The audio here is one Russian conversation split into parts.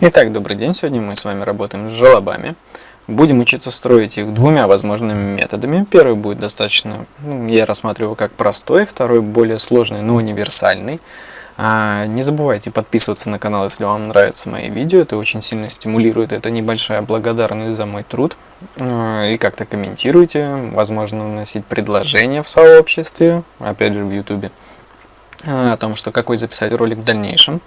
Итак, добрый день. Сегодня мы с вами работаем с желобами. Будем учиться строить их двумя возможными методами. Первый будет достаточно, ну, я рассматриваю как простой, второй более сложный, но универсальный. А, не забывайте подписываться на канал, если вам нравятся мои видео. Это очень сильно стимулирует. Это небольшая благодарность за мой труд. А, и как-то комментируйте. Возможно, вносить предложения в сообществе, опять же в YouTube, а, о том, что какой записать ролик в дальнейшем.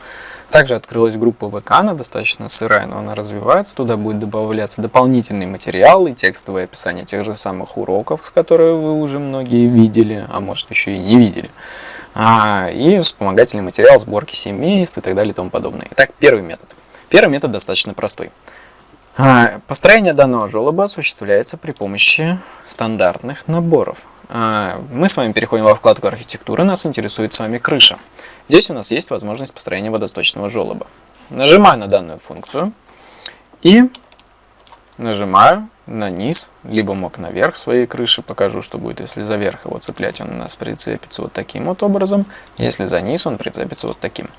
Также открылась группа ВК, она достаточно сырая, но она развивается. Туда будет добавляться дополнительный материал и текстовое описание тех же самых уроков, с которыми вы уже многие видели, а может еще и не видели. А, и вспомогательный материал сборки семейств и так далее и тому подобное. Итак, первый метод. Первый метод достаточно простой. А, построение данного желоба осуществляется при помощи стандартных наборов. А, мы с вами переходим во вкладку архитектуры, нас интересует с вами крыша. Здесь у нас есть возможность построения водосточного желоба. Нажимаю на данную функцию и нажимаю на низ, либо мог наверх своей крыши, покажу, что будет, если за верх его цеплять, он у нас прицепится вот таким вот образом, если за низ он прицепится вот таким.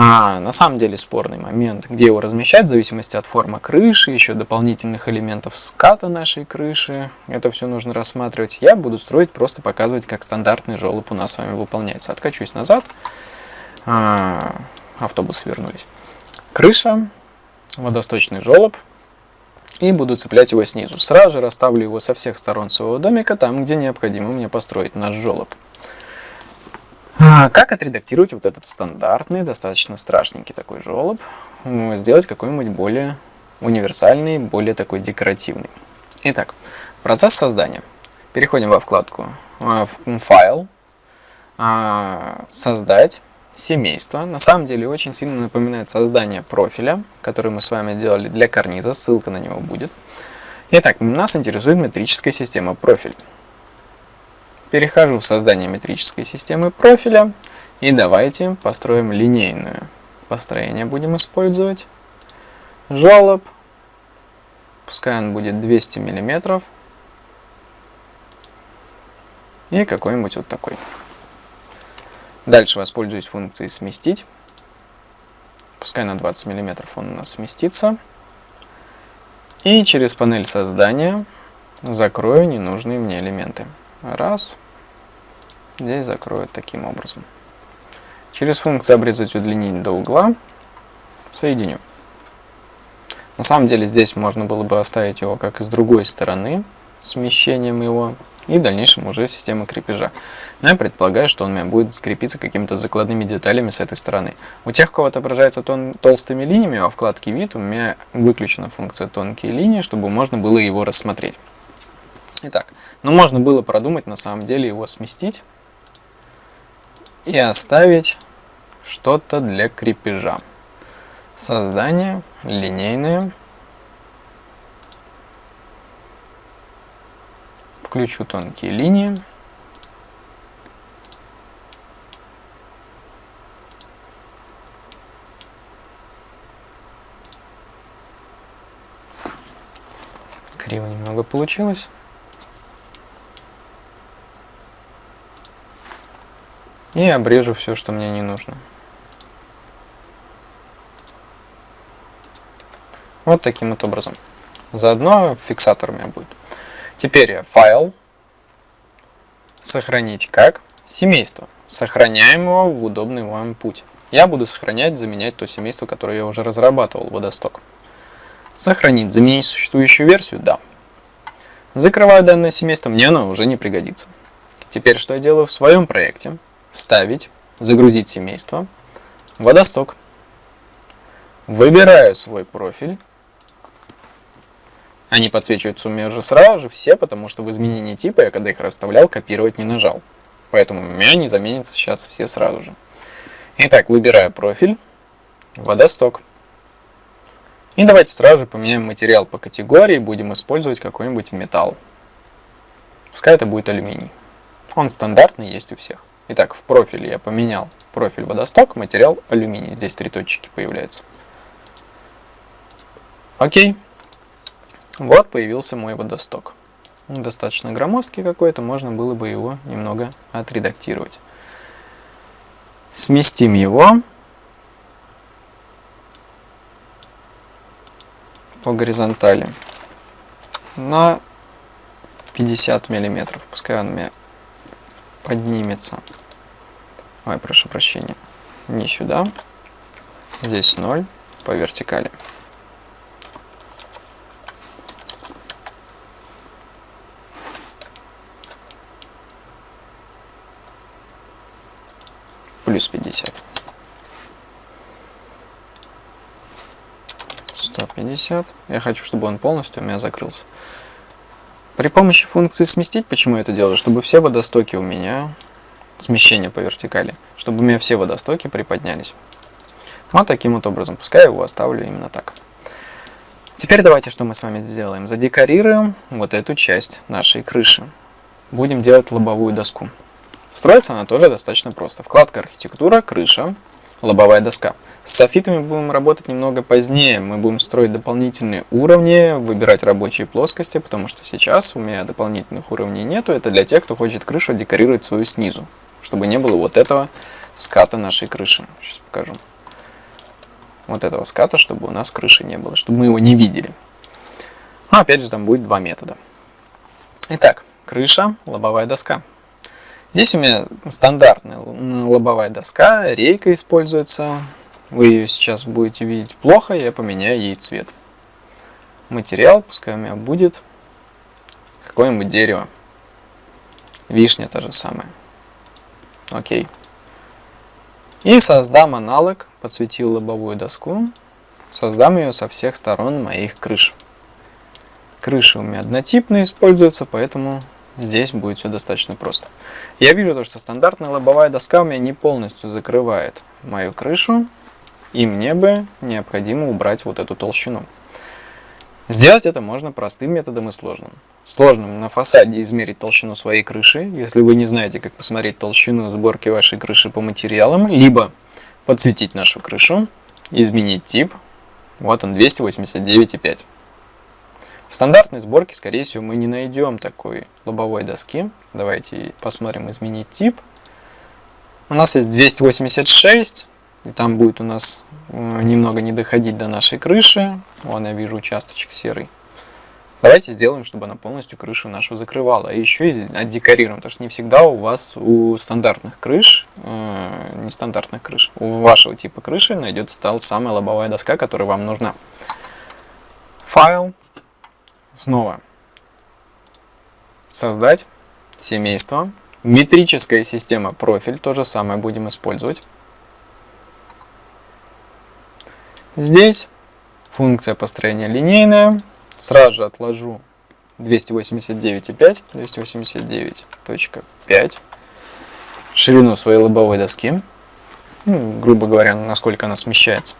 А, на самом деле спорный момент, где его размещать, в зависимости от формы крыши, еще дополнительных элементов ската нашей крыши. Это все нужно рассматривать. Я буду строить, просто показывать, как стандартный желоб у нас с вами выполняется. Откачусь назад. А, автобусы вернулись. Крыша, водосточный желоб. И буду цеплять его снизу. Сразу же расставлю его со всех сторон своего домика, там, где необходимо мне построить наш желоб. А как отредактировать вот этот стандартный, достаточно страшненький такой желоб? Сделать какой-нибудь более универсальный, более такой декоративный. Итак, процесс создания. Переходим во вкладку «Файл», а, «Создать», «Семейство». На самом деле очень сильно напоминает создание профиля, который мы с вами делали для карниза, ссылка на него будет. Итак, нас интересует метрическая система профиль. Перехожу в создание метрической системы профиля и давайте построим линейную. Построение будем использовать. Желоб. Пускай он будет 200 миллиметров. И какой-нибудь вот такой. Дальше воспользуюсь функцией сместить. Пускай на 20 миллиметров он у нас сместится. И через панель создания закрою ненужные мне элементы. Раз. Здесь закроют таким образом. Через функцию обрезать, удлинить до угла соединю. На самом деле здесь можно было бы оставить его как с другой стороны, смещением его, и в дальнейшем уже система крепежа. Но я предполагаю, что он у меня будет скрепиться какими-то закладными деталями с этой стороны. У тех, кого отображается тон толстыми линиями, во вкладке «Вид» у меня выключена функция «Тонкие линии», чтобы можно было его рассмотреть. Итак, но можно было продумать на самом деле его сместить и оставить что-то для крепежа. Создание линейное. Включу тонкие линии. Криво немного получилось. И обрежу все, что мне не нужно. Вот таким вот образом. Заодно фиксатор у меня будет. Теперь файл. Сохранить как? Семейство. Сохраняем его в удобный вам путь. Я буду сохранять, заменять то семейство, которое я уже разрабатывал, водосток. Сохранить, заменить существующую версию? Да. Закрываю данное семейство, мне оно уже не пригодится. Теперь что я делаю в своем проекте? Вставить, загрузить семейство, водосток. Выбираю свой профиль. Они подсвечиваются у меня уже сразу же все, потому что в изменении типа я когда их расставлял, копировать не нажал. Поэтому у меня не заменятся сейчас все сразу же. Итак, выбираю профиль, водосток. И давайте сразу же поменяем материал по категории, будем использовать какой-нибудь металл. Пускай это будет алюминий. Он стандартный, есть у всех. Итак, в профиле я поменял профиль водосток, материал алюминий. Здесь три точки появляются. Окей. Вот появился мой водосток. Достаточно громоздкий какой-то, можно было бы его немного отредактировать. Сместим его. по горизонтали на 50 миллиметров. Пускай он у меня поднимется. Ой, прошу прощения. Не сюда. Здесь 0 по вертикали. Плюс 50. 150. Я хочу, чтобы он полностью у меня закрылся. При помощи функции сместить, почему я это делаю? Чтобы все водостоки у меня, смещение по вертикали, чтобы у меня все водостоки приподнялись. Вот таким вот образом. Пускай я его оставлю именно так. Теперь давайте что мы с вами сделаем. Задекорируем вот эту часть нашей крыши. Будем делать лобовую доску. Строится она тоже достаточно просто. Вкладка архитектура, крыша, лобовая доска. С софитами будем работать немного позднее. Мы будем строить дополнительные уровни, выбирать рабочие плоскости, потому что сейчас у меня дополнительных уровней нету. Это для тех, кто хочет крышу декорировать свою снизу, чтобы не было вот этого ската нашей крыши. Сейчас покажу. Вот этого ската, чтобы у нас крыши не было, чтобы мы его не видели. Но опять же там будет два метода. Итак, крыша, лобовая доска. Здесь у меня стандартная лобовая доска, рейка используется. Вы ее сейчас будете видеть плохо, я поменяю ей цвет. Материал, пускай у меня будет какое-нибудь дерево. Вишня та же самая. Окей. И создам аналог, подсветил лобовую доску. Создам ее со всех сторон моих крыш. Крыши у меня однотипные используются, поэтому здесь будет все достаточно просто. Я вижу то, что стандартная лобовая доска у меня не полностью закрывает мою крышу, и мне бы необходимо убрать вот эту толщину. Сделать это можно простым методом и сложным. Сложным на фасаде измерить толщину своей крыши, если вы не знаете, как посмотреть толщину сборки вашей крыши по материалам, либо подсветить нашу крышу, изменить тип, вот он 289,5. В стандартной сборке, скорее всего, мы не найдем такой лобовой доски. Давайте посмотрим изменить тип. У нас есть 286, и там будет у нас немного не доходить до нашей крыши. Вон я вижу участочек серый. Давайте сделаем, чтобы она полностью крышу нашу закрывала. И еще и отдекорируем, потому что не всегда у вас у стандартных крыш, э, нестандартных крыш, у вашего типа крыши найдется та самая лобовая доска, которая вам нужна. Файл. Снова. Создать семейство. Метрическая система профиль, то же самое будем использовать. Здесь функция построения линейная. Сразу же отложу 289,5, 289.5 ширину своей лобовой доски, ну, грубо говоря, насколько она смещается.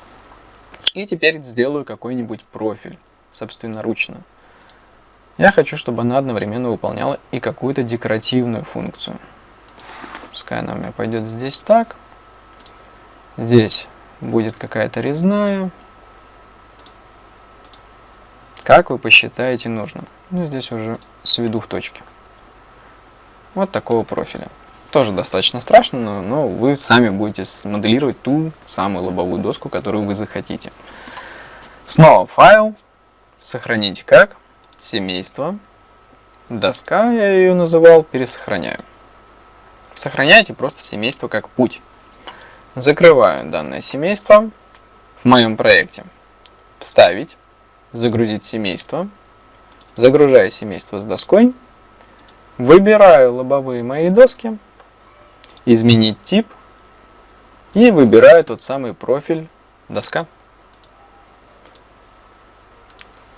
И теперь сделаю какой-нибудь профиль, собственноручно. Я хочу, чтобы она одновременно выполняла и какую-то декоративную функцию. Пускай она у меня пойдет здесь так. Здесь будет какая-то резная. Как вы посчитаете нужным. Ну, здесь уже сведу в точке. Вот такого профиля. Тоже достаточно страшно, но, вы сами будете смоделировать ту самую лобовую доску, которую вы захотите. Снова файл. Сохранить как. Семейство. Доска, я ее называл, пересохраняю. Сохраняйте просто семейство как путь. Закрываю данное семейство в моем проекте. Вставить, загрузить семейство. Загружаю семейство с доской. Выбираю лобовые мои доски. Изменить тип. И выбираю тот самый профиль доска.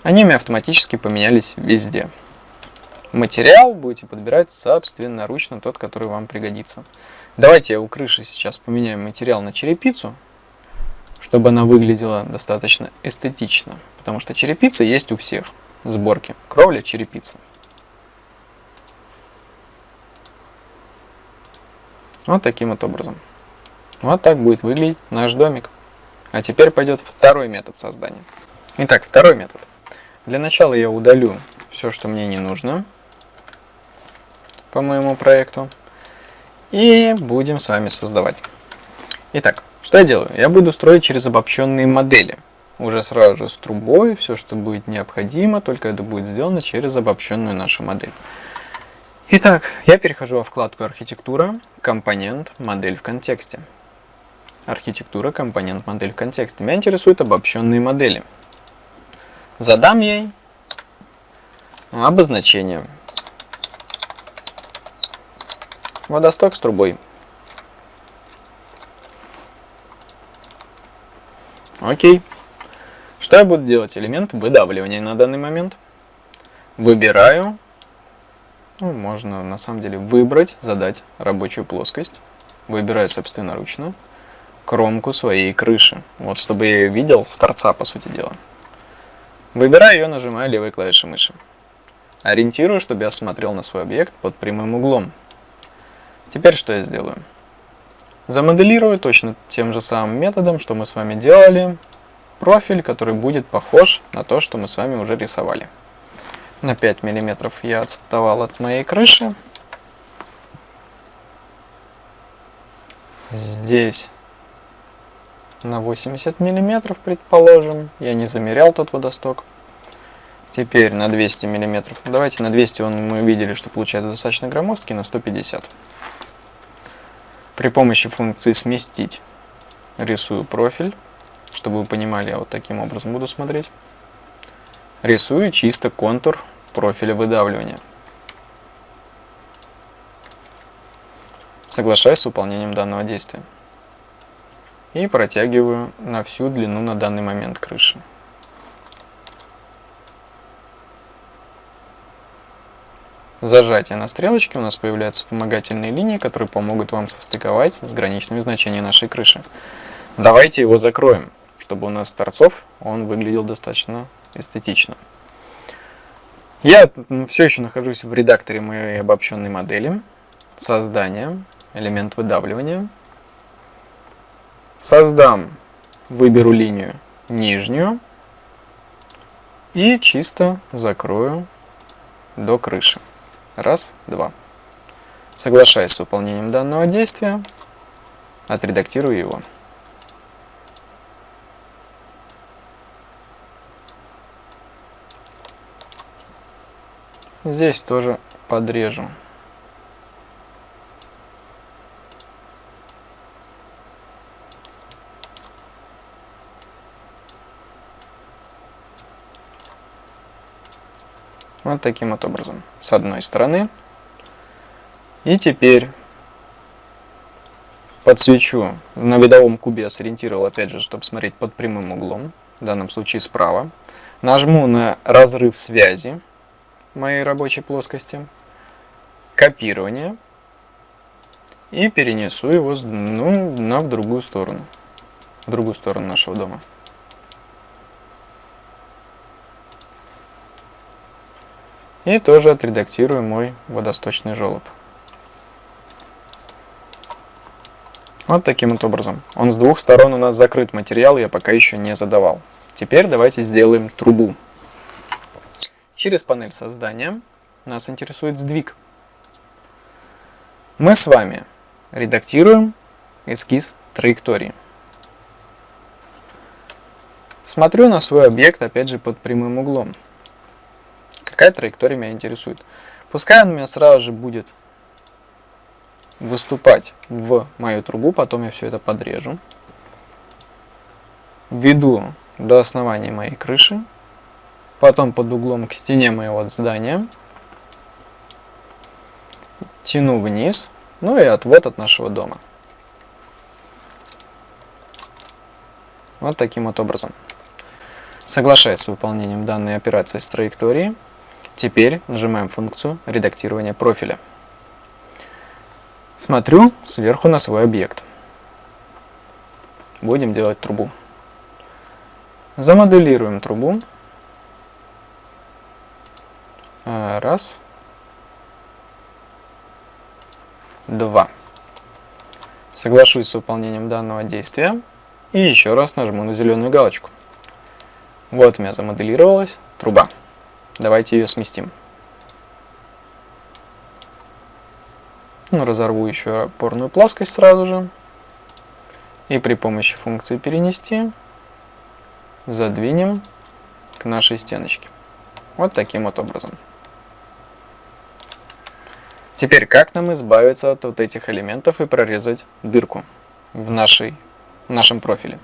Они мне автоматически поменялись везде. Материал будете подбирать собственноручно, тот, который вам пригодится. Давайте у крыши сейчас поменяем материал на черепицу, чтобы она выглядела достаточно эстетично. Потому что черепица есть у всех сборки. Кровля черепица. Вот таким вот образом. Вот так будет выглядеть наш домик. А теперь пойдет второй метод создания. Итак, второй метод. Для начала я удалю все, что мне не нужно по моему проекту. И будем с вами создавать. Итак, что я делаю? Я буду строить через обобщенные модели. уже сразу же с трубой, все, что будет необходимо, только это будет сделано через обобщенную нашу модель. Итак, я перехожу во вкладку «Архитектура», «Компонент», «Модель в контексте». Архитектура, компонент, модель в контексте. Меня интересуют обобщенные модели. Задам ей обозначение. Водосток с трубой. Окей. Что я буду делать? Элемент выдавливания на данный момент. Выбираю. Ну, можно на самом деле выбрать, задать рабочую плоскость. Выбираю собственноручно кромку своей крыши. Вот, чтобы я ее видел с торца, по сути дела. Выбираю ее, нажимаю левой клавишей мыши. Ориентирую, чтобы я смотрел на свой объект под прямым углом. Теперь что я сделаю? Замоделирую точно тем же самым методом, что мы с вами делали, профиль, который будет похож на то, что мы с вами уже рисовали. На 5 мм я отставал от моей крыши. Здесь на 80 мм, предположим. Я не замерял тот водосток. Теперь на 200 мм. Давайте на 200 он, мы видели, что получается достаточно громоздкий, на 150. При помощи функции «Сместить» рисую профиль. Чтобы вы понимали, я вот таким образом буду смотреть. Рисую чисто контур профиля выдавливания. Соглашаюсь с выполнением данного действия и протягиваю на всю длину на данный момент крыши. Зажатие на стрелочке у нас появляются вспомогательные линии, которые помогут вам состыковать с граничными значениями нашей крыши. Давайте его закроем, чтобы у нас с торцов он выглядел достаточно эстетично. Я все еще нахожусь в редакторе моей обобщенной модели. Создание, элемент выдавливания. Создам, выберу линию нижнюю и чисто закрою до крыши. Раз, два. Соглашаясь с выполнением данного действия, отредактирую его. Здесь тоже подрежу. Вот таким вот образом. С одной стороны. И теперь подсвечу. На видовом кубе я сориентировал, опять же, чтобы смотреть под прямым углом. В данном случае справа. Нажму на разрыв связи моей рабочей плоскости. Копирование. И перенесу его ну, на в другую сторону. В другую сторону нашего дома. И тоже отредактирую мой водосточный желоб. Вот таким вот образом. Он с двух сторон у нас закрыт, материал я пока еще не задавал. Теперь давайте сделаем трубу. Через панель создания нас интересует сдвиг. Мы с вами редактируем эскиз траектории. Смотрю на свой объект опять же под прямым углом какая траектория меня интересует. Пускай он у меня сразу же будет выступать в мою трубу, потом я все это подрежу. Введу до основания моей крыши, потом под углом к стене моего здания, тяну вниз, ну и отвод от нашего дома. Вот таким вот образом. Соглашаясь с выполнением данной операции с траекторией, Теперь нажимаем функцию редактирования профиля. Смотрю сверху на свой объект. Будем делать трубу. Замоделируем трубу. А, раз. Два. Соглашусь с выполнением данного действия. И еще раз нажму на зеленую галочку. Вот у меня замоделировалась труба. Давайте ее сместим. Ну, разорву еще опорную плоскость сразу же. И при помощи функции перенести задвинем к нашей стеночке. Вот таким вот образом. Теперь, как нам избавиться от вот этих элементов и прорезать дырку в, нашей, в нашем профиле?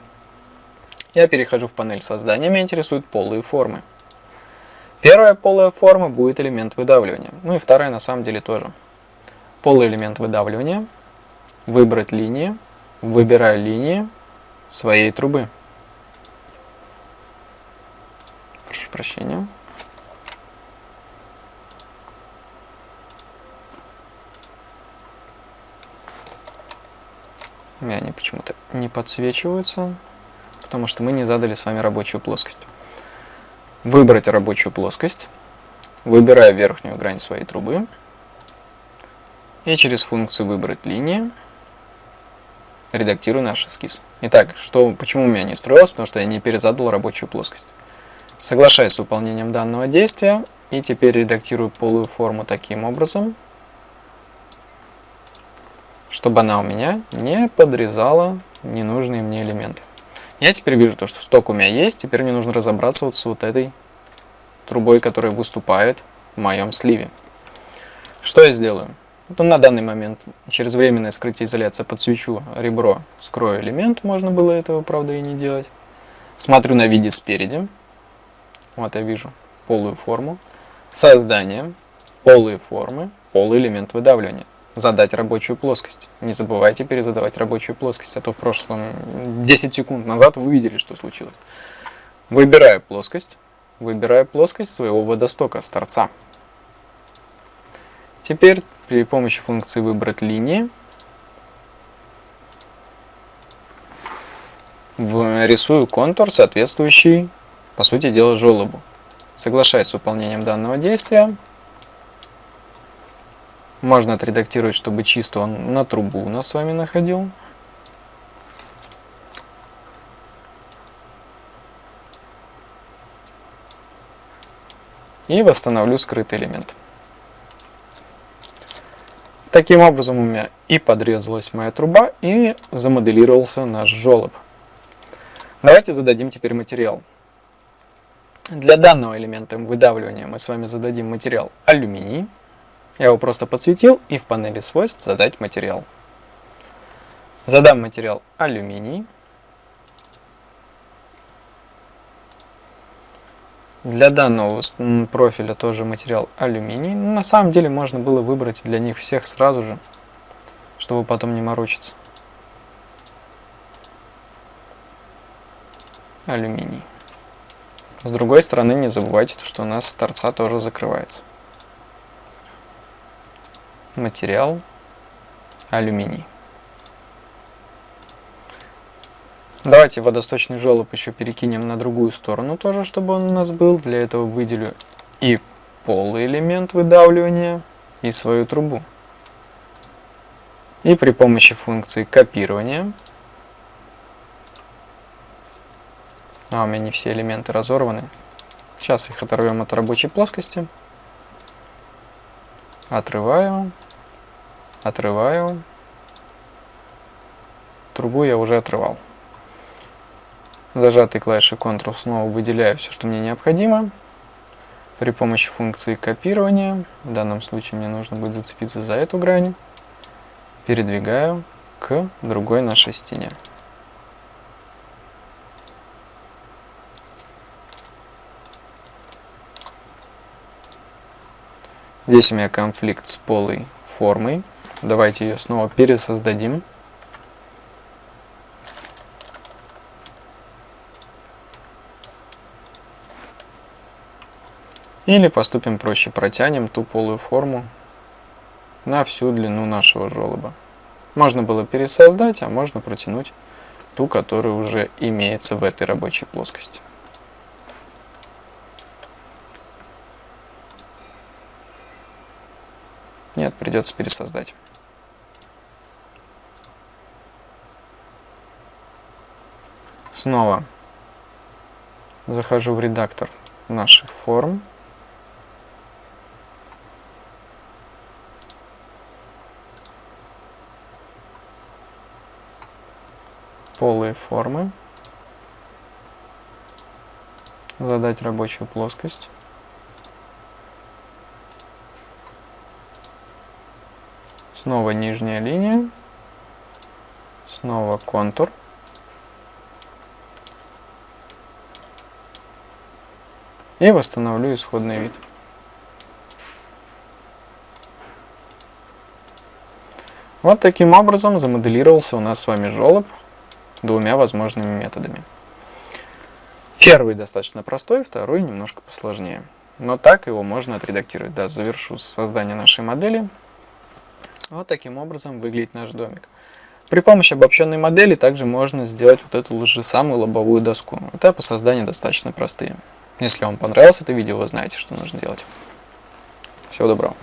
Я перехожу в панель создания, меня интересуют полые формы. Первая полая форма будет элемент выдавливания. Ну и вторая на самом деле тоже. Полый элемент выдавливания. Выбрать линии. Выбираю линии своей трубы. Прошу прощения. Меня они почему-то не подсвечиваются, потому что мы не задали с вами рабочую плоскость. Выбрать рабочую плоскость. Выбираю верхнюю грань своей трубы. И через функцию «Выбрать линии» редактирую наш эскиз. Итак, что, почему у меня не строилось? Потому что я не перезадал рабочую плоскость. Соглашаюсь с выполнением данного действия. И теперь редактирую полую форму таким образом, чтобы она у меня не подрезала ненужные мне элементы. Я теперь вижу то, что сток у меня есть, теперь мне нужно разобраться вот с вот этой трубой, которая выступает в моем сливе. Что я сделаю? Ну, на данный момент через временное скрытие изоляции подсвечу ребро, скрою элемент, можно было этого, правда, и не делать. Смотрю на виде спереди, вот я вижу полую форму, создание, полые формы, полый элемент выдавливания задать рабочую плоскость. Не забывайте перезадавать рабочую плоскость, а то в прошлом 10 секунд назад вы видели, что случилось. Выбираю плоскость, выбираю плоскость своего водостока с торца. Теперь при помощи функции выбрать линии рисую контур, соответствующий, по сути дела, желобу. Соглашаясь с выполнением данного действия, можно отредактировать, чтобы чисто он на трубу у нас с вами находил. И восстановлю скрытый элемент. Таким образом у меня и подрезалась моя труба, и замоделировался наш желоб. Давайте зададим теперь материал. Для данного элемента выдавливания мы с вами зададим материал алюминий. Я его просто подсветил и в панели свойств задать материал. Задам материал алюминий. Для данного профиля тоже материал алюминий. Но на самом деле можно было выбрать для них всех сразу же, чтобы потом не морочиться. Алюминий. С другой стороны, не забывайте, что у нас торца тоже закрывается материал алюминий. Давайте водосточный желоб еще перекинем на другую сторону тоже, чтобы он у нас был. Для этого выделю и полый элемент выдавливания, и свою трубу. И при помощи функции копирования, а у меня не все элементы разорваны, сейчас их оторвем от рабочей плоскости, отрываю, отрываю. Трубу я уже отрывал. Зажатой клавишей Ctrl снова выделяю все, что мне необходимо. При помощи функции копирования, в данном случае мне нужно будет зацепиться за эту грань, передвигаю к другой нашей стене. Здесь у меня конфликт с полой формой. Давайте ее снова пересоздадим. Или поступим проще, протянем ту полую форму на всю длину нашего желоба. Можно было пересоздать, а можно протянуть ту, которая уже имеется в этой рабочей плоскости. Нет, придется пересоздать. Снова захожу в редактор наших форм. Полые формы. задать рабочую плоскость. Снова нижняя линия. Снова контур. И восстановлю исходный вид. Вот таким образом замоделировался у нас с вами желоб двумя возможными методами. Первый достаточно простой, второй немножко посложнее. Но так его можно отредактировать. Да, завершу создание нашей модели. Вот таким образом выглядит наш домик. При помощи обобщенной модели также можно сделать вот эту же самую лобовую доску. Этапы создания достаточно простые. Если вам понравилось это видео, вы знаете, что нужно делать. Всего доброго.